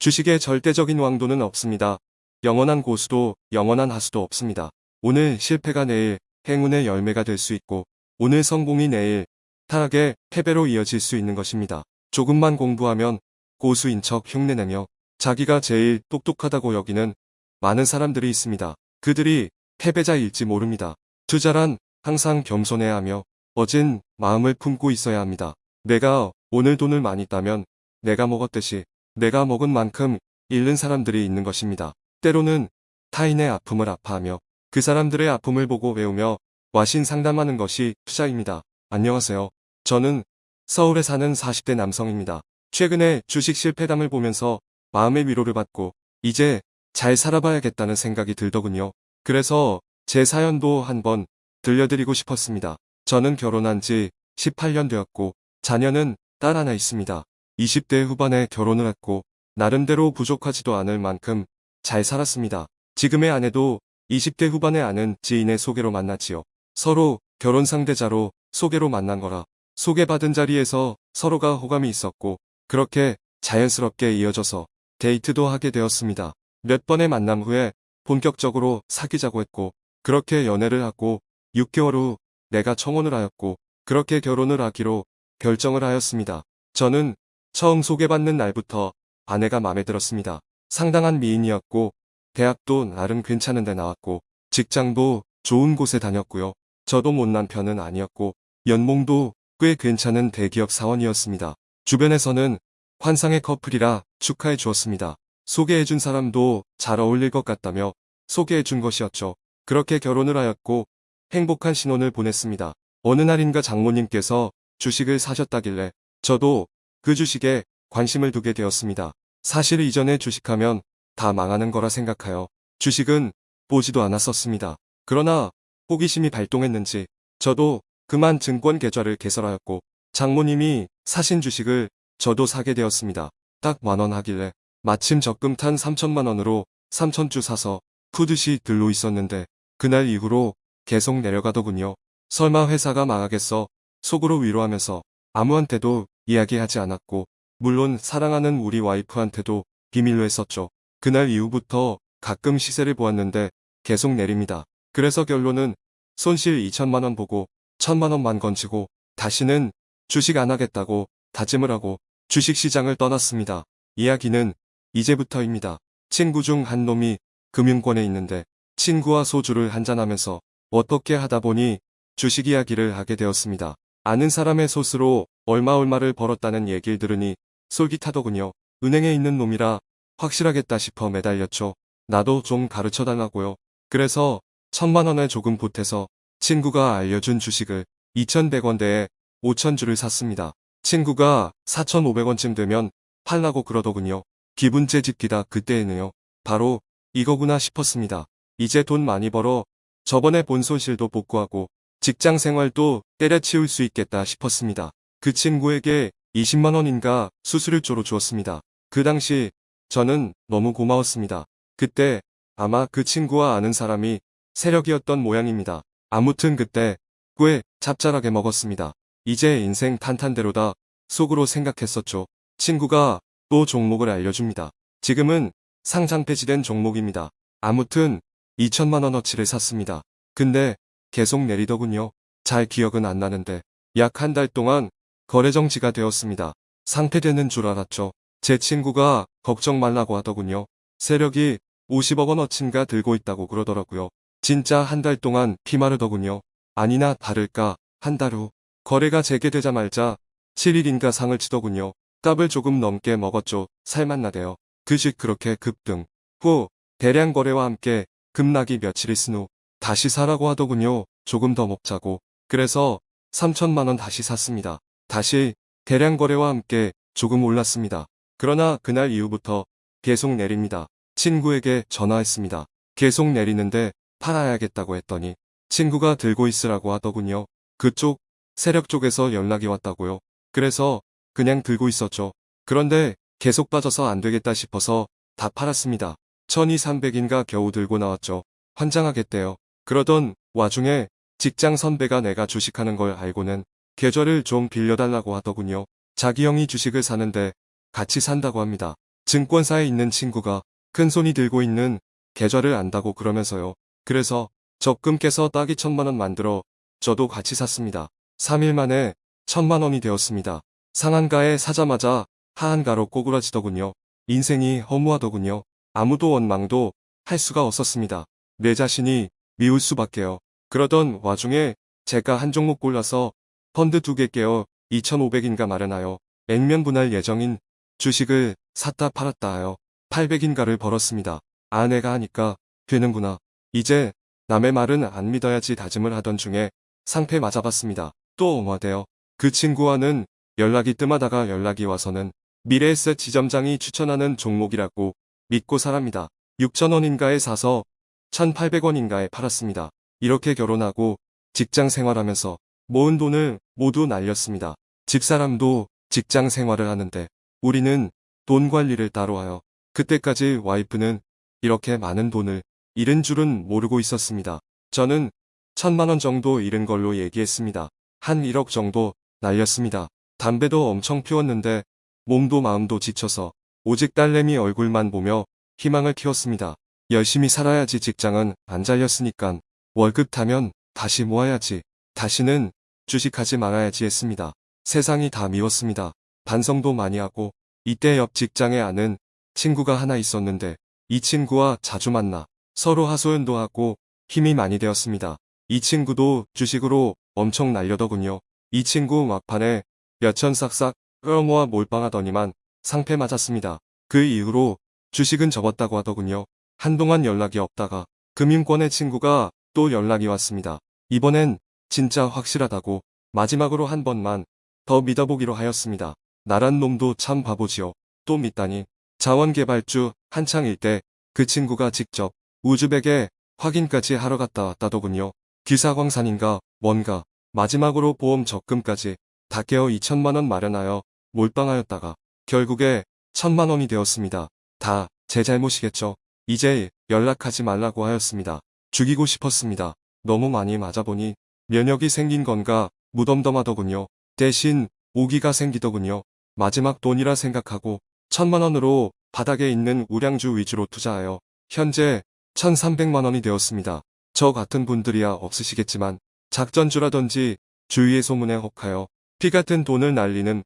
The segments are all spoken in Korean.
주식의 절대적인 왕도는 없습니다. 영원한 고수도 영원한 하수도 없습니다. 오늘 실패가 내일 행운의 열매가 될 수 있고 오늘 성공이 내일 타락의 패배로 이어질 수 있는 것입니다. 조금만 공부하면 고수인 척 흉내내며 자기가 제일 똑똑하다고 여기는 많은 사람들이 있습니다. 그들이 패배자일지 모릅니다. 투자란 항상 겸손해야 하며 어진 마음을 품고 있어야 합니다. 내가 오늘 돈을 많이 따면 내가 먹었듯이 내가 먹은 만큼 잃는 사람들이 있는 것입니다. 때로는 타인의 아픔을 아파하며 그 사람들의 아픔을 보고 배우며 와신 상담하는 것이 투자입니다. 안녕하세요. 저는 서울에 사는 40대 남성입니다. 최근에 주식 실패담을 보면서 마음의 위로를 받고 이제 잘 살아봐야겠다는 생각이 들더군요. 그래서 제 사연도 한번 들려드리고 싶었습니다. 저는 결혼한 지 18년 되었고 자녀는 딸 하나 있습니다. 20대 후반에 결혼을 했고 나름대로 부족하지도 않을 만큼 잘 살았습니다. 지금의 아내도 20대 후반에 아는 지인의 소개로 만났지요. 서로 결혼 상대자로 소개로 만난 거라 소개받은 자리에서 서로가 호감이 있었고 그렇게 자연스럽게 이어져서 데이트도 하게 되었습니다. 몇 번의 만남 후에 본격적으로 사귀자고 했고 그렇게 연애를 하고 6개월 후 내가 청혼을 하였고 그렇게 결혼을 하기로 결정을 하였습니다. 저는 처음 소개받는 날부터 아내가 마음에 들었습니다. 상당한 미인이었고 대학도 나름 괜찮은 데 나왔고 직장도 좋은 곳에 다녔고요. 저도 못난 편은 아니었고 연봉도 꽤 괜찮은 대기업 사원이었습니다. 주변에서는 환상의 커플이라 축하해 주었습니다. 소개해 준 사람도 잘 어울릴 것 같다며 소개해 준 것이었죠. 그렇게 결혼을 하였고 행복한 신혼을 보냈습니다. 어느 날인가 장모님께서 주식을 사셨다길래 저도 그 주식에 관심을 두게 되었습니다. 사실 이전에 주식하면 다 망하는 거라 생각하여 주식은 보지도 않았었습니다. 그러나 호기심이 발동했는지 저도 그만 증권 계좌를 개설하였고 장모님이 사신 주식을 저도 사게 되었습니다. 딱 만원 하길래 마침 적금 탄 3천만 원으로 3천주 사서 푸듯이 들로 있었는데 그날 이후로 계속 내려가더군요. 설마 회사가 망하겠어 속으로 위로하면서 아무한테도 이야기하지 않았고 물론 사랑하는 우리 와이프한테도 비밀로 했었죠. 그날 이후부터 가끔 시세를 보았는데 계속 내립니다. 그래서 결론은 손실 2천만원 보고 1천만원만 건지고 다시는 주식 안 하겠다고 다짐을 하고 주식시장을 떠났습니다. 이야기는 이제부터입니다. 친구 중 한 놈이 금융권에 있는데 친구와 소주를 한잔하면서 어떻게 하다 보니 주식 이야기를 하게 되었습니다. 아는 사람의 소스로 얼마 얼마를 벌었다는 얘기를 들으니 솔깃하더군요. 은행에 있는 놈이라 확실하겠다 싶어 매달렸죠. 나도 좀 가르쳐 달라고요. 그래서 천만 원을 조금 보태서 친구가 알려준 주식을 2,100원대에 5,000주를 샀습니다. 친구가 4,500원쯤 되면 팔라고 그러더군요. 기분 째 집기다 그때에는요. 바로 이거구나 싶었습니다. 이제 돈 많이 벌어 저번에 본 손실도 복구하고 직장 생활도 때려치울 수 있겠다 싶었습니다. 그 친구에게 20만원인가 수수료조로 주었습니다. 그 당시 저는 너무 고마웠습니다. 그때 아마 그 친구와 아는 사람이 세력이었던 모양입니다. 아무튼 그때 꽤 짭짤하게 먹었습니다. 이제 인생 탄탄대로다 속으로 생각했었죠. 친구가 또 종목을 알려줍니다. 지금은 상장 폐지된 종목입니다. 아무튼 2천만원어치를 샀습니다. 근데 계속 내리더군요. 잘 기억은 안 나는데 약 한 달 동안 거래 정지가 되었습니다. 상폐되는 줄 알았죠. 제 친구가 걱정 말라고 하더군요. 세력이 50억 원어치인가 들고 있다고 그러더라고요. 진짜 한 달 동안 피마르더군요. 아니나 다를까 한 달 후 거래가 재개되자말자 7일인가 상을 치더군요. 값을 조금 넘게 먹었죠. 살맛나대요. 그 식 그렇게 급등. 후 대량 거래와 함께 급락이 며칠 있은 후 다시 사라고 하더군요. 조금 더 먹자고. 그래서 3천만원 다시 샀습니다. 다시 대량 거래와 함께 조금 올랐습니다. 그러나 그날 이후부터 계속 내립니다. 친구에게 전화했습니다. 계속 내리는데 팔아야겠다고 했더니 친구가 들고 있으라고 하더군요. 그쪽 세력 쪽에서 연락이 왔다고요. 그래서 그냥 들고 있었죠. 그런데 계속 빠져서 안 되겠다 싶어서 다 팔았습니다. 1200인가 겨우 들고 나왔죠. 환장하겠대요. 그러던 와중에 직장 선배가 내가 주식하는 걸 알고는 계좌를 좀 빌려달라고 하더군요. 자기 형이 주식을 사는데 같이 산다고 합니다. 증권사에 있는 친구가 큰 손이 들고 있는 계좌를 안다고 그러면서요. 그래서 적금 깨서 따기 천만 원 만들어 저도 같이 샀습니다. 3일 만에 천만 원이 되었습니다. 상한가에 사자마자 하한가로 꼬꾸라지더군요. 인생이 허무하더군요. 아무도 원망도 할 수가 없었습니다. 내 자신이 미울 수밖에요. 그러던 와중에 제가 한 종목 골라서 펀드 두 개 깨어 2,500인가 마련하여 액면 분할 예정인 주식을 샀다 팔았다 하여 800인가를 벌었습니다. 아내가 하니까 되는구나. 이제 남의 말은 안 믿어야지 다짐을 하던 중에 상패 맞아봤습니다. 또 어마대요. 그 친구와는 연락이 뜸하다가 연락이 와서는 미래에셋 지점장이 추천하는 종목이라고 믿고 사랍니다. 6천원인가에 사서 1,800원인가에 팔았습니다. 이렇게 결혼하고 직장 생활하면서 모은 돈을 모두 날렸습니다. 집사람도 직장 생활을 하는데 우리는 돈 관리를 따로 하여 그때까지 와이프는 이렇게 많은 돈을 잃은 줄은 모르고 있었습니다. 저는 천만 원 정도 잃은 걸로 얘기했습니다. 한 1억 정도 날렸습니다. 담배도 엄청 피웠는데 몸도 마음도 지쳐서 오직 딸내미 얼굴만 보며 희망을 키웠습니다. 열심히 살아야지 직장은 안 잘렸으니깐 월급 타면 다시 모아야지. 다시는 주식하지 말아야지 했습니다. 세상이 다 미웠습니다. 반성도 많이 하고 이때 옆 직장에 아는 친구가 하나 있었는데 이 친구와 자주 만나 서로 하소연도 하고 힘이 많이 되었습니다. 이 친구도 주식으로 엄청 날려더군요. 이 친구 막판에 몇천 싹싹 끌어모아 몰빵하더니만 상패 맞았습니다. 그 이후로 주식은 접었다고 하더군요. 한동안 연락이 없다가 금융권의 친구가 또 연락이 왔습니다. 이번엔 진짜 확실하다고 마지막으로 한 번만 더 믿어보기로 하였습니다. 나란 놈도 참 바보지요. 또 믿다니. 자원개발주 한창일 때 그 친구가 직접 우즈벡에 확인까지 하러 갔다 왔다더군요. 기사광산인가 뭔가 마지막으로 보험 적금까지 다 깨어 2천만원 마련하여 몰빵하였다가 결국에 천만원이 되었습니다. 다 제 잘못이겠죠. 이제 연락하지 말라고 하였습니다. 죽이고 싶었습니다. 너무 많이 맞아보니 면역이 생긴 건가 무덤덤하더군요. 대신 오기가 생기더군요. 마지막 돈이라 생각하고 천만원으로 바닥에 있는 우량주 위주로 투자하여 현재 1300만원이 되었습니다. 저 같은 분들이야 없으시겠지만 작전주라든지 주위의 소문에 혹하여 피 같은 돈을 날리는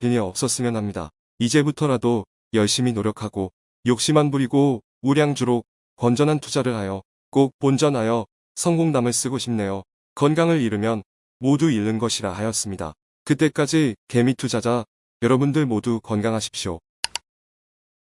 일이 없었으면 합니다. 이제부터라도 열심히 노력하고 욕심 안 부리고 우량주로 건전한 투자를 하여 꼭 본전하여 성공담을 쓰고 싶네요. 건강을 잃으면 모두 잃는 것이라 하였습니다. 그때까지 개미 투자자 여러분들 모두 건강하십시오.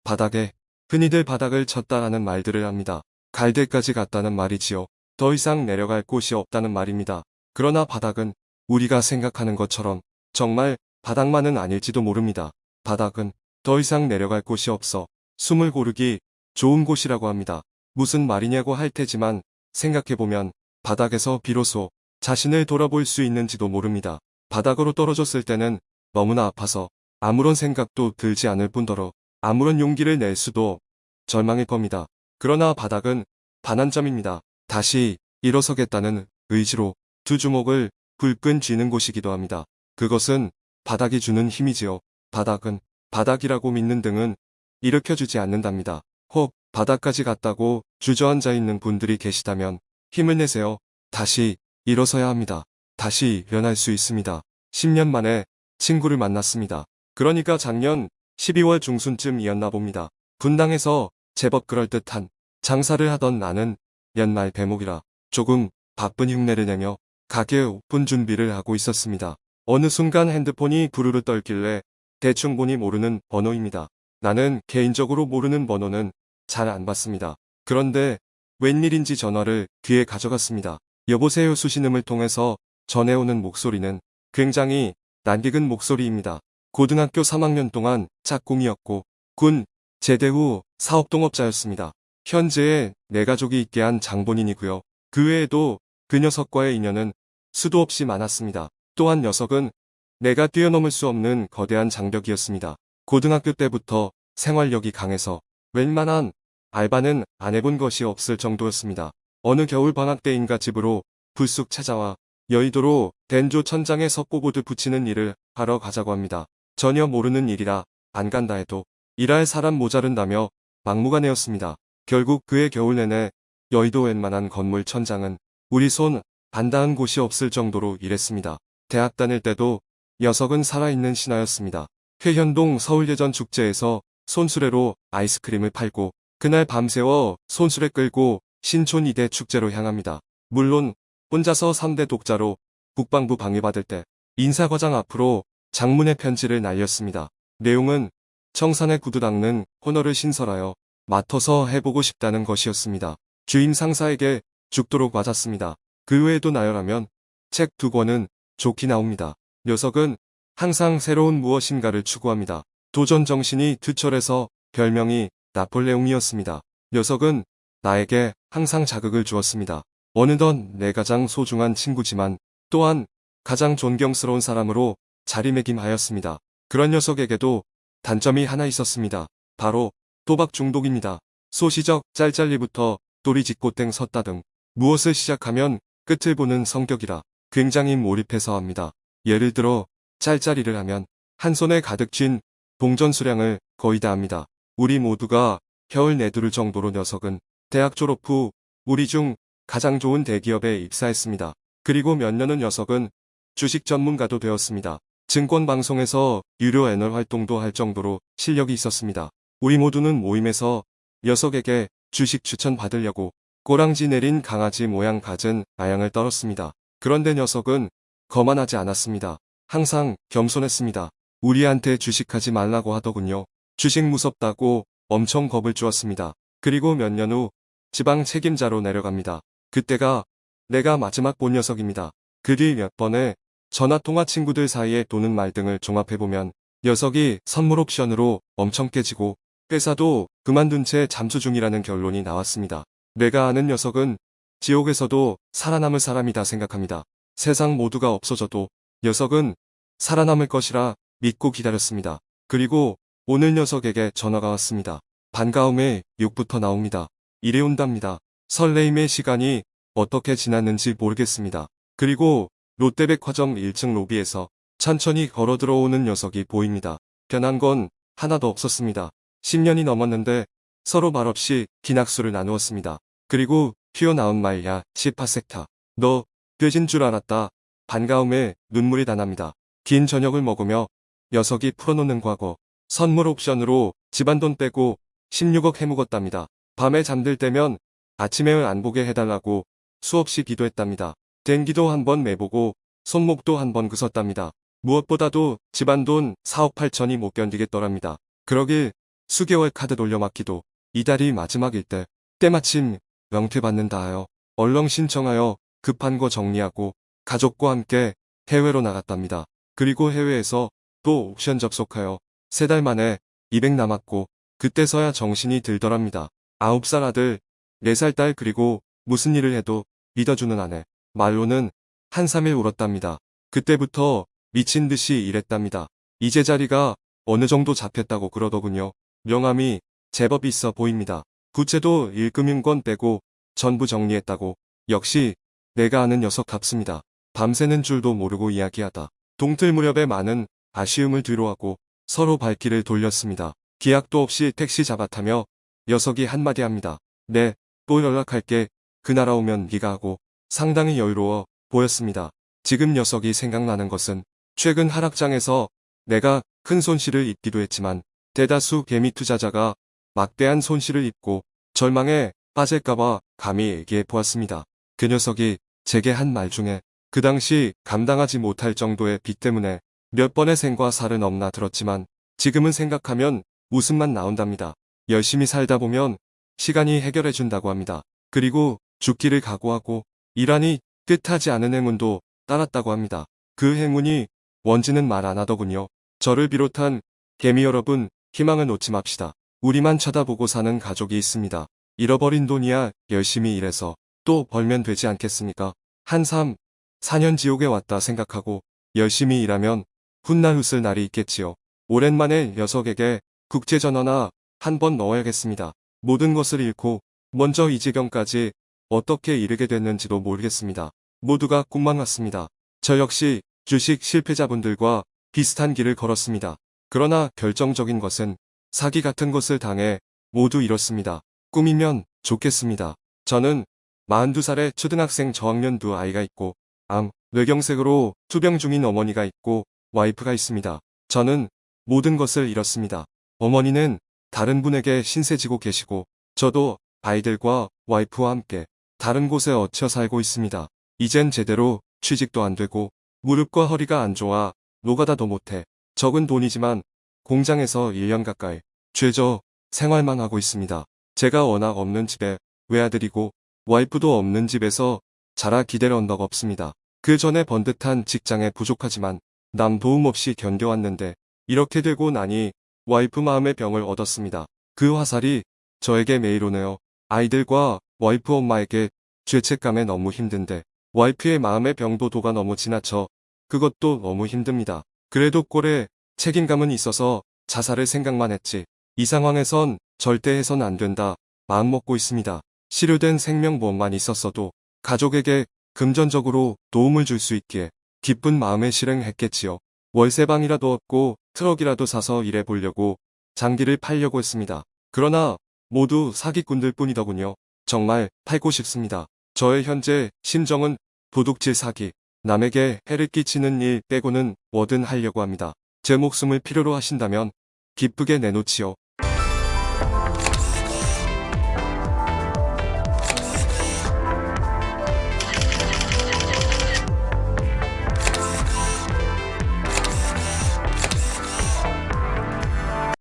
바닥에 흔히들 바닥을 쳤다라는 말들을 합니다. 갈대까지 갔다는 말이지요. 더 이상 내려갈 곳이 없다는 말입니다. 그러나 바닥은 우리가 생각하는 것처럼 정말 바닥만은 아닐지도 모릅니다. 바닥은 더 이상 내려갈 곳이 없어 숨을 고르기 좋은 곳이라고 합니다. 무슨 말이냐고 할 테지만 생각해보면 바닥에서 비로소 자신을 돌아볼 수 있는지도 모릅니다. 바닥으로 떨어졌을 때는 너무나 아파서 아무런 생각도 들지 않을 뿐더러 아무런 용기를 낼 수도 절망일 겁니다. 그러나 바닥은 반환점입니다. 다시 일어서겠다는 의지로 두 주먹을 불끈 쥐는 곳이기도 합니다. 그것은 바닥이 주는 힘이지요. 바닥은 바닥이라고 믿는 등은 일으켜주지 않는답니다. 혹 바닥까지 갔다고 주저앉아 있는 분들이 계시다면 힘을 내세요. 다시 일어서야 합니다. 다시 일어날 수 있습니다. 10년 만에 친구를 만났습니다. 그러니까 작년 12월 중순쯤이었나 봅니다. 분당에서 제법 그럴듯한 장사를 하던 나는 연말 배목이라 조금 바쁜 흉내를 내며 가게 오픈 준비를 하고 있었습니다. 어느 순간 핸드폰이 부르르 떨길래 대충 보니 모르는 번호입니다. 나는 개인적으로 모르는 번호는 잘 안 받습니다. 그런데 웬일인지 전화를 귀에 가져갔습니다. 여보세요 수신음을 통해서 전해오는 목소리는 굉장히 낯익은 목소리입니다. 고등학교 3학년 동안 짝꿍이었고 군 제대 후 사업동업자였습니다. 현재의 내 가족이 있게 한 장본인이고요. 그 외에도 그 녀석과의 인연은 수도 없이 많았습니다. 또한 녀석은 내가 뛰어넘을 수 없는 거대한 장벽이었습니다. 고등학교 때부터 생활력이 강해서 웬만한 알바는 안 해본 것이 없을 정도였습니다. 어느 겨울 방학 때인가 집으로 불쑥 찾아와 여의도로 덴조 천장에 석고보드 붙이는 일을 하러 가자고 합니다. 전혀 모르는 일이라 안 간다 해도 일할 사람 모자른다며 막무가내였습니다. 결국 그의 겨울 내내 여의도 웬만한 건물 천장은 우리 손안 닿은 곳이 없을 정도로 일했습니다. 대학 다닐 때도 녀석은 살아있는 신하였습니다. 회현동 서울예전 축제에서 손수레로 아이스크림을 팔고 그날 밤새워 손수레 끌고 신촌 이대 축제로 향합니다. 물론 혼자서 3대 독자로 국방부 방해받을 때 인사과장 앞으로 장문의 편지를 날렸습니다. 내용은 청산의 구두 닦는 코너를 신설하여 맡아서 해보고 싶다는 것이었습니다. 주임 상사에게 죽도록 맞았습니다. 그 외에도 나열하면 책 두 권은 좋게 나옵니다. 녀석은 항상 새로운 무엇인가를 추구합니다. 도전 정신이 투철해서 별명이 나폴레옹이었습니다. 녀석은 나에게 항상 자극을 주었습니다. 어느덧 내 가장 소중한 친구지만 또한 가장 존경스러운 사람으로 자리매김하였습니다. 그런 녀석에게도 단점이 하나 있었습니다. 바로 도박 중독입니다. 소시적 짤짤리부터 또리짓고 땡 섰다 등 무엇을 시작하면 끝을 보는 성격이라 굉장히 몰입해서 합니다. 예를 들어 짤짤이를 하면 한 손에 가득 쥔 동전 수량을 거의 다 합니다. 우리 모두가 혀을 내두를 정도로 녀석은 대학 졸업 후 우리 중 가장 좋은 대기업에 입사했습니다. 그리고 몇 년은 녀석은 주식 전문가도 되었습니다. 증권 방송에서 유료 애널 활동도 할 정도로 실력이 있었습니다. 우리 모두는 모임에서 녀석에게 주식 추천 받으려고 꼬랑지 내린 강아지 모양 갖은 아양을 떨었습니다. 그런데 녀석은 거만하지 않았습니다. 항상 겸손했습니다. 우리한테 주식하지 말라고 하더군요. 주식 무섭다고 엄청 겁을 주었습니다. 그리고 몇 년 후 지방 책임자로 내려갑니다. 그때가 내가 마지막 본 녀석입니다. 그 뒤 몇 번의 전화통화 친구들 사이에 도는 말 등을 종합해보면 녀석이 선물 옵션으로 엄청 깨지고 회사도 그만둔 채 잠수 중이라는 결론이 나왔습니다. 내가 아는 녀석은 지옥에서도 살아남을 사람이다 생각합니다. 세상 모두가 없어져도 녀석은 살아남을 것이라 믿고 기다렸습니다. 그리고 오늘 녀석에게 전화가 왔습니다. 반가움에 욕부터 나옵니다. 이래 온답니다. 설레임의 시간이 어떻게 지났는지 모르겠습니다. 그리고 롯데백화점 1층 로비에서 천천히 걸어 들어오는 녀석이 보입니다. 변한 건 하나도 없었습니다. 10년이 넘었는데 서로 말없이 기낙수를 나누었습니다. 그리고 튀어나온 말야 18섹타. 너 돼진 줄 알았다. 반가움에 눈물이 다 납니다. 긴 저녁을 먹으며 녀석이 풀어놓는 과거. 선물 옵션으로 집안 돈 빼고 16억 해묵었답니다. 밤에 잠들 때면 아침에 안 보게 해달라고 수없이 기도했답니다. 댕기도 한번 매보고 손목도 한번 그섰답니다. 무엇보다도 집안 돈 4억 8천이 못 견디겠더랍니다. 그러길 수개월 카드 돌려막기도 이달이 마지막일 때 때마침 명퇴 받는다 하여 얼렁 신청하여 급한 거 정리하고 가족과 함께 해외로 나갔답니다. 그리고 해외에서 또 옵션 접속하여 세 달 만에 200 남았고 그때서야 정신이 들더랍니다. 9살 아들, 4살 딸 그리고 무슨 일을 해도 믿어주는 아내. 말로는 한삼일 울었답니다. 그때부터 미친 듯이 일했답니다. 이제 자리가 어느 정도 잡혔다고 그러더군요. 명함이 제법 있어 보입니다. 구체도 일금융권 빼고 전부 정리했다고. 역시 내가 아는 녀석답습니다. 밤새는 줄도 모르고 이야기하다. 동틀 무렵에 많은 아쉬움을 뒤로하고 서로 발길을 돌렸습니다. 기약도 없이 택시 잡아타며 녀석이 한마디 합니다. 네, 또 연락할게. 그 나라 오면 네가 하고 상당히 여유로워 보였습니다. 지금 녀석이 생각나는 것은 최근 하락장에서 내가 큰 손실을 입기도 했지만 대다수 개미 투자자가 막대한 손실을 입고 절망에 빠질까봐 감히 얘기해 보았습니다. 그 녀석이 제게 한 말 중에 그 당시 감당하지 못할 정도의 빚 때문에 몇 번의 생과 살은 없나 들었지만 지금은 생각하면 웃음만 나온답니다. 열심히 살다 보면 시간이 해결해 준다고 합니다. 그리고 죽기를 각오하고 이란이 뜻하지 않은 행운도 따랐다고 합니다. 그 행운이 뭔지는 말 안 하더군요. 저를 비롯한 개미 여러분 희망을 놓지 맙시다. 우리만 쳐다보고 사는 가족이 있습니다. 잃어버린 돈이야 열심히 일해서 또 벌면 되지 않겠습니까? 한 3, 4년 지옥에 왔다 생각하고 열심히 일하면 훗날 웃을 날이 있겠지요. 오랜만에 녀석에게 국제전화나 한 번 넣어야겠습니다. 모든 것을 잃고 먼저 이 지경까지 어떻게 이르게 됐는지도 모르겠습니다. 모두가 꿈만 같습니다. 저 역시 주식 실패자분들과 비슷한 길을 걸었습니다. 그러나 결정적인 것은 사기 같은 것을 당해 모두 잃었습니다. 꿈이면 좋겠습니다. 저는 42살의 초등학생 저학년 두 아이가 있고 암, 뇌경색으로 투병 중인 어머니가 있고 와이프가 있습니다. 저는 모든 것을 잃었습니다. 어머니는 다른 분에게 신세지고 계시고 저도 아이들과 와이프와 함께 다른 곳에 얹혀 살고 있습니다. 이젠 제대로 취직도 안 되고 무릎과 허리가 안 좋아 노가다 도 못해 적은 돈이지만 공장에서 1년 가까이 죄져 생활만 하고 있습니다. 제가 워낙 없는 집에 외아들이고 와이프도 없는 집에서 자라 기댈 언덕 없습니다. 그 전에 번듯한 직장에 부족하지만 남 도움 없이 견뎌왔는데 이렇게 되고 나니 와이프 마음의 병을 얻었습니다. 그 화살이 저에게 매일 오네요. 아이들과 와이프 엄마에게 죄책감에 너무 힘든데 와이프의 마음의 병도도가 너무 지나쳐 그것도 너무 힘듭니다. 그래도 꼴에 책임감은 있어서 자살을 생각만 했지. 이 상황에선 절대 해선 안 된다. 마음먹고 있습니다. 치료된 생명보험만 있었어도 가족에게 금전적으로 도움을 줄 수 있기에 기쁜 마음에 실행했겠지요. 월세방이라도 얻고 트럭이라도 사서 일해 보려고 장기를 팔려고 했습니다. 그러나 모두 사기꾼들 뿐이더군요. 정말 팔고 싶습니다. 저의 현재 심정은 도둑질 사기, 남에게 해를 끼치는 일 빼고는 뭐든 하려고 합니다. 제 목숨을 필요로 하신다면 기쁘게 내놓지요.